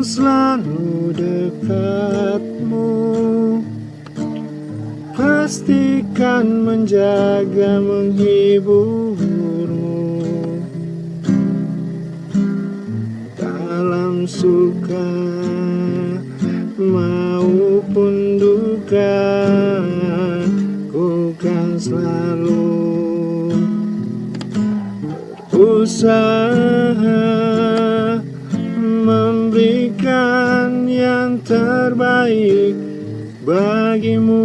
selalu dekatmu. Pastikan menjaga menghiburmu. Dalam suka maupun duka Ku kan selalu berusaha terbaik bagimu.